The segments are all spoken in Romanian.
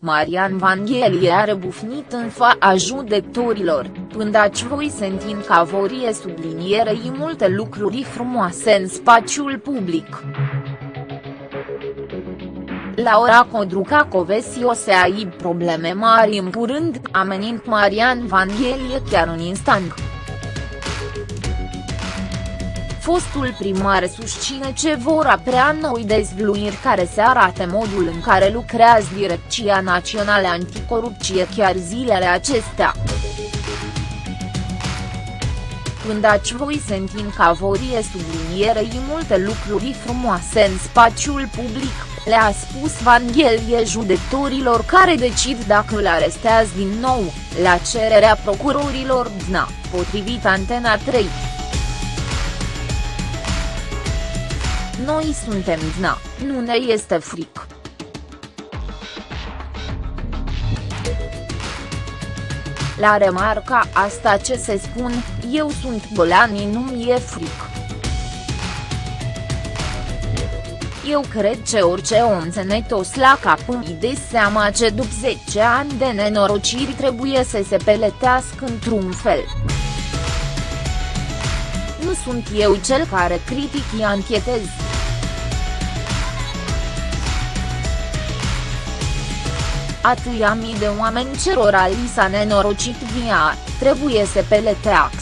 Marian Vanghelie a rebufnit în fața judecătorilor, pândaci voi sentind ca vorie sublinierei multe lucruri frumoase în spațiul public. Laura Codruca Covesi o să ai probleme mari în curând, amenind Marian Vanghelie chiar în instant. Fostul primar susține ce vor aprea noi dezvluiri care se arate modul în care lucrează Direcția Națională Anticorupție chiar zilele acestea. Când aci voi sentim ca vorie sublinierei multe lucruri frumoase în spațiul public, le-a spus Vanghelie judecătorilor care decid dacă îl arestează din nou, la cererea procurorilor DNA, potrivit Antena 3. Noi suntem DNA, nu ne este fric. La remarca asta ce se spun, eu sunt Bolani nu mi-e fric. Eu cred că orice om țănătos la cap îmi de seama ce după 10 ani de nenorociri trebuie să se peletească într-un fel. Nu sunt eu cel care critic anchetez. Atâia mii de oameni cerora li s-a nenorocit via, trebuie să peleteax.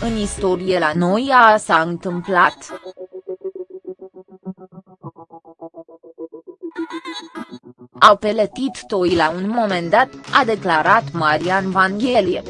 În istorie la noi a s-a întâmplat. Au peletit toi la un moment dat, a declarat Marian Vanghelie.